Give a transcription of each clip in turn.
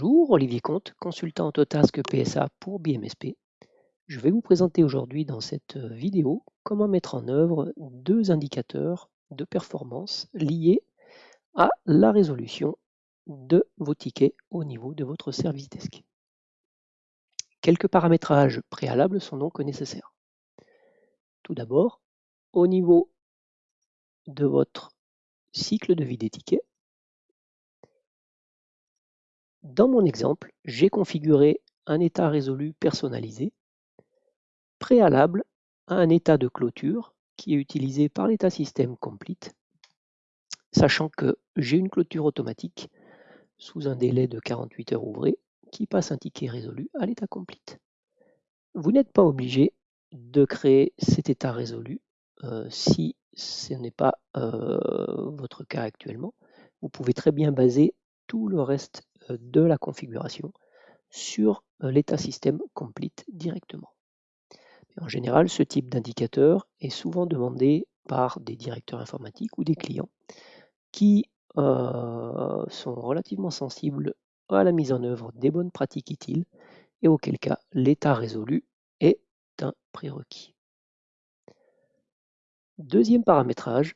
Bonjour, Olivier Comte, consultant Autotask PSA pour BMSP. Je vais vous présenter aujourd'hui dans cette euh, vidéo comment mettre en œuvre deux indicateurs de performance liés à la résolution de vos tickets au niveau de votre service desk. Quelques paramétrages préalables sont donc nécessaires. Tout d'abord, au niveau de votre cycle de vie des tickets, dans mon exemple, j'ai configuré un état résolu personnalisé préalable à un état de clôture qui est utilisé par l'état système complete, sachant que j'ai une clôture automatique sous un délai de 48 heures ouvrées qui passe un ticket résolu à l'état complete. Vous n'êtes pas obligé de créer cet état résolu euh, si ce n'est pas euh, votre cas actuellement. Vous pouvez très bien baser tout le reste de la configuration sur euh, l'état système complete directement. En général, ce type d'indicateur est souvent demandé par des directeurs informatiques ou des clients qui euh, sont relativement sensibles à la mise en œuvre des bonnes pratiques utiles et auquel cas l'état résolu est un prérequis. Deuxième paramétrage,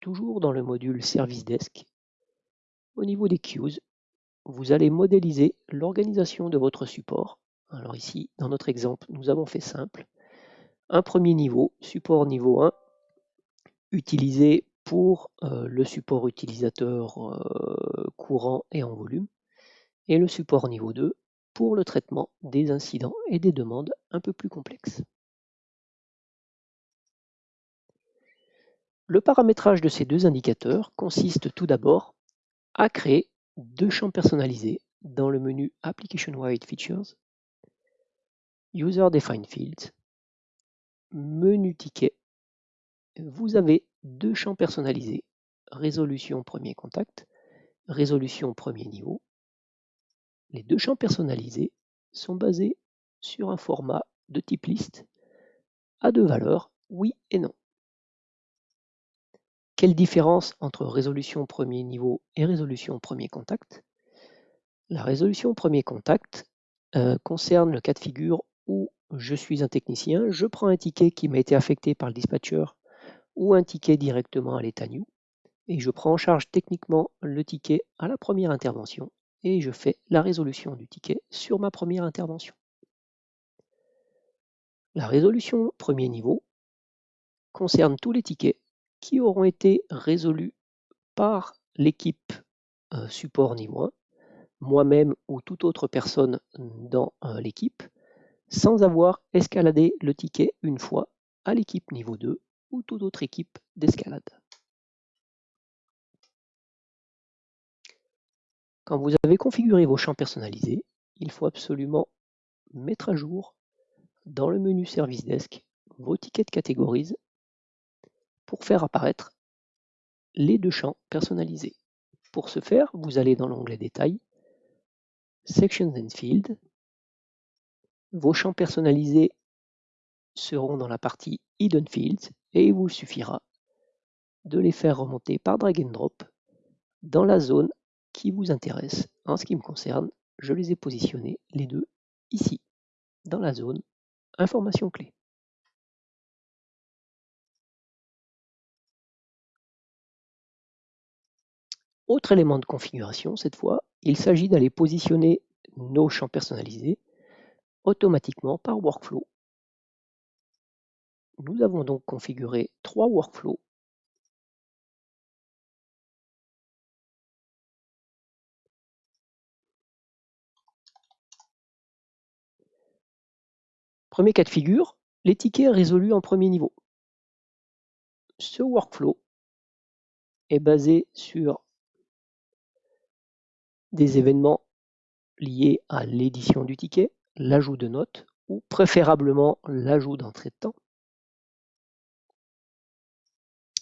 toujours dans le module Service Desk, au niveau des queues, vous allez modéliser l'organisation de votre support. Alors ici, dans notre exemple, nous avons fait simple. Un premier niveau, support niveau 1, utilisé pour euh, le support utilisateur euh, courant et en volume, et le support niveau 2 pour le traitement des incidents et des demandes un peu plus complexes. Le paramétrage de ces deux indicateurs consiste tout d'abord à créer deux champs personnalisés dans le menu Application Wide Features, User Defined Fields, menu ticket. Vous avez deux champs personnalisés, résolution premier contact, résolution premier niveau. Les deux champs personnalisés sont basés sur un format de type liste à deux valeurs, oui et non. Quelle différence entre résolution premier niveau et résolution premier contact? La résolution premier contact euh, concerne le cas de figure où je suis un technicien, je prends un ticket qui m'a été affecté par le dispatcher ou un ticket directement à l'état new et je prends en charge techniquement le ticket à la première intervention et je fais la résolution du ticket sur ma première intervention. La résolution premier niveau concerne tous les tickets qui auront été résolus par l'équipe euh, support niveau 1, moi-même ou toute autre personne dans euh, l'équipe, sans avoir escaladé le ticket une fois à l'équipe niveau 2 ou toute autre équipe d'escalade. Quand vous avez configuré vos champs personnalisés, il faut absolument mettre à jour dans le menu Service Desk vos tickets de catégorise pour faire apparaître les deux champs personnalisés. Pour ce faire, vous allez dans l'onglet Détails, Sections and Fields. Vos champs personnalisés seront dans la partie Hidden Fields et il vous suffira de les faire remonter par drag and drop dans la zone qui vous intéresse. En ce qui me concerne, je les ai positionnés les deux ici, dans la zone Information clé. Autre élément de configuration, cette fois, il s'agit d'aller positionner nos champs personnalisés automatiquement par workflow. Nous avons donc configuré trois workflows Premier cas de figure, les tickets résolus en premier niveau. Ce workflow est basé sur des événements liés à l'édition du ticket, l'ajout de notes ou préférablement l'ajout d'entrée de temps.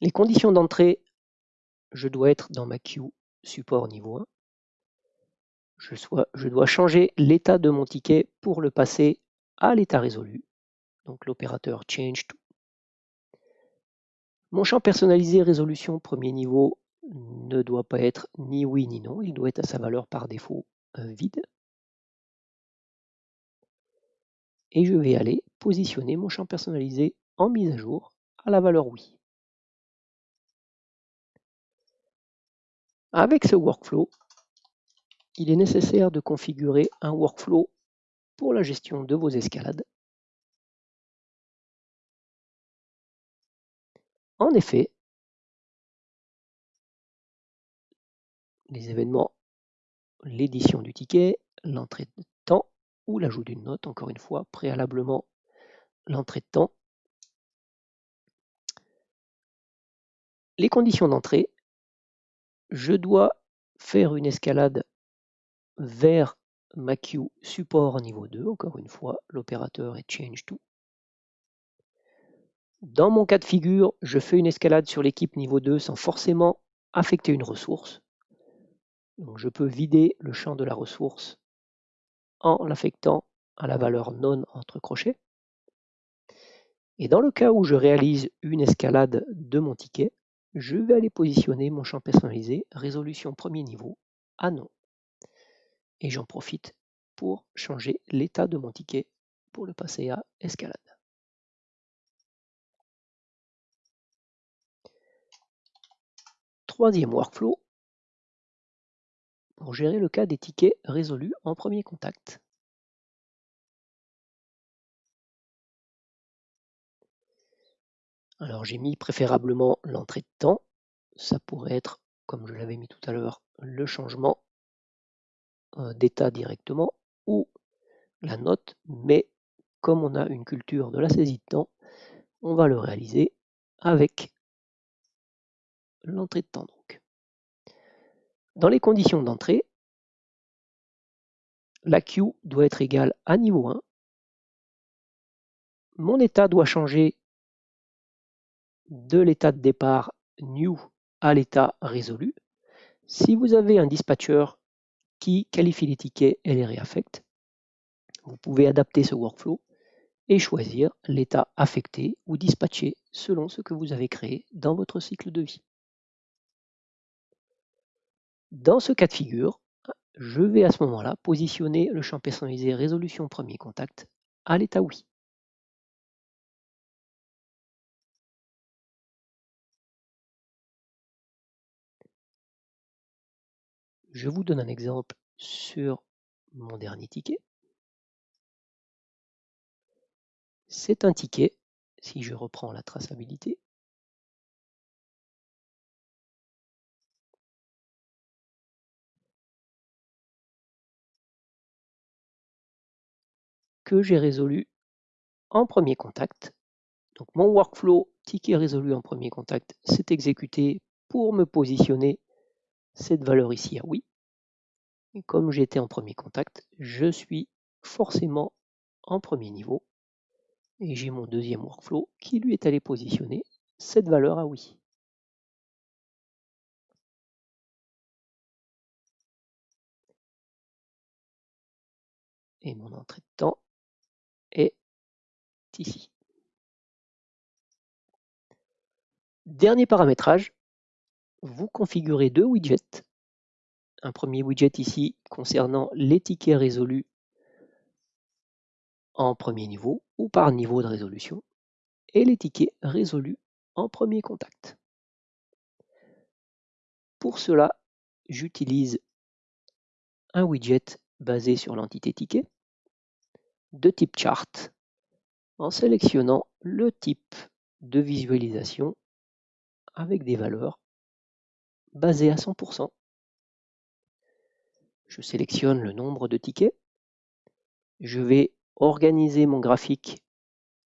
Les conditions d'entrée, je dois être dans ma queue support niveau 1. Je, dois changer l'état de mon ticket pour le passer à l'état résolu. Donc l'opérateur change to. Mon champ personnalisé résolution premier niveau ne doit pas être ni oui ni non, il doit être à sa valeur par défaut vide. Et je vais aller positionner mon champ personnalisé en mise à jour à la valeur oui. Avec ce workflow, il est nécessaire de configurer un workflow pour la gestion de vos escalades. En effet, les événements, l'édition du ticket, l'entrée de temps ou l'ajout d'une note, encore une fois, préalablement l'entrée de temps. Les conditions d'entrée, je dois faire une escalade vers ma queue support niveau 2, encore une fois, l'opérateur est change to. Dans mon cas de figure, je fais une escalade sur l'équipe niveau 2 sans forcément affecter une ressource. Je peux vider le champ de la ressource en l'affectant à la valeur non entre crochets. Et dans le cas où je réalise une escalade de mon ticket, je vais aller positionner mon champ personnalisé résolution premier niveau à non. Et j'en profite pour changer l'état de mon ticket pour le passer à escalade. Troisième workflow, pour gérer le cas des tickets résolus en premier contact. Alors j'ai mis préférablement l'entrée de temps. Ça pourrait être, comme je l'avais mis tout à l'heure, le changement euh, d'état directement ou la note, mais comme on a une culture de la saisie de temps, on va le réaliser avec l'entrée de temps. Donc. Dans les conditions d'entrée, la queue doit être égale à niveau 1. Mon état doit changer de l'état de départ new à l'état résolu. Si vous avez un dispatcher qui qualifie les tickets et les réaffecte, vous pouvez adapter ce workflow et choisir l'état affecté ou dispatché selon ce que vous avez créé dans votre cycle de vie. Dans ce cas de figure, je vais à ce moment-là positionner le champ personnalisé résolution premier contact à l'état oui. Je vous donne un exemple sur mon dernier ticket. C'est un ticket, si je reprends la traçabilité, que j'ai résolu en premier contact. Donc mon workflow ticket résolu en premier contact s'est exécuté pour me positionner cette valeur ici à oui. Et comme j'étais en premier contact, je suis forcément en premier niveau. Et j'ai mon deuxième workflow qui lui est allé positionner cette valeur à oui. Et mon entrée de temps ici. Dernier paramétrage, vous configurez deux widgets. Un premier widget ici concernant les tickets résolus en premier niveau ou par niveau de résolution et les tickets résolus en premier contact. Pour cela, j'utilise un widget basé sur l'entité ticket de type chart en sélectionnant le type de visualisation avec des valeurs basées à 100%. Je sélectionne le nombre de tickets. Je vais organiser mon graphique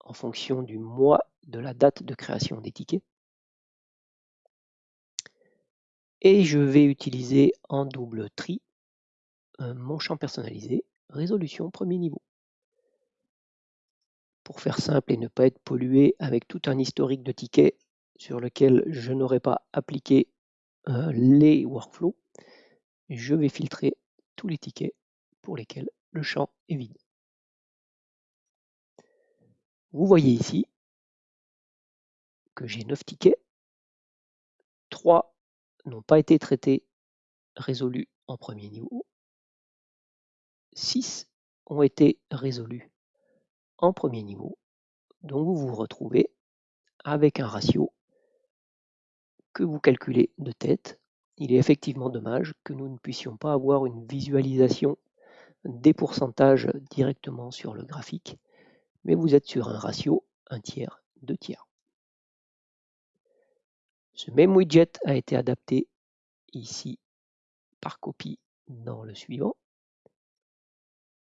en fonction du mois de la date de création des tickets. Et je vais utiliser en double tri euh, mon champ personnalisé résolution premier niveau pour faire simple et ne pas être pollué avec tout un historique de tickets sur lequel je n'aurais pas appliqué euh, les workflows, je vais filtrer tous les tickets pour lesquels le champ est vide. Vous voyez ici que j'ai 9 tickets, 3 n'ont pas été traités, résolus en premier niveau, 6 ont été résolus en premier niveau. Donc vous vous retrouvez avec un ratio que vous calculez de tête. Il est effectivement dommage que nous ne puissions pas avoir une visualisation des pourcentages directement sur le graphique, mais vous êtes sur un ratio 1 tiers, 2 tiers. Ce même widget a été adapté ici par copie dans le suivant,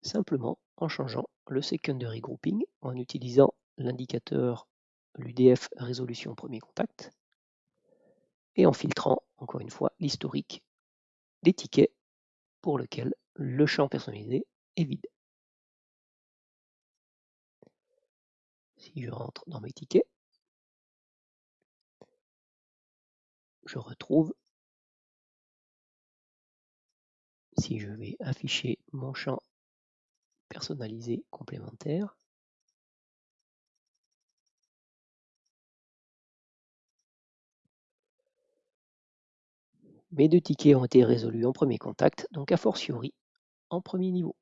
simplement en changeant le secondary grouping, en utilisant l'indicateur l'UDF résolution premier contact, et en filtrant, encore une fois, l'historique des tickets pour lequel le champ personnalisé est vide. Si je rentre dans mes tickets, je retrouve, si je vais afficher mon champ complémentaire, mes deux tickets ont été résolus en premier contact, donc a fortiori en premier niveau.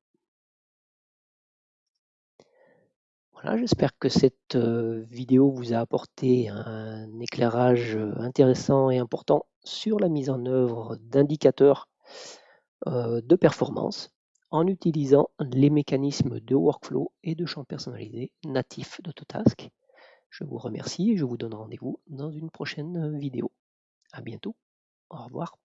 Voilà, j'espère que cette euh, vidéo vous a apporté un éclairage euh, intéressant et important sur la mise en œuvre d'indicateurs euh, de performance en utilisant les mécanismes de workflow et de champs personnalisés natifs d'Autotask. Je vous remercie et je vous donne rendez-vous dans une prochaine vidéo. À bientôt. Au revoir.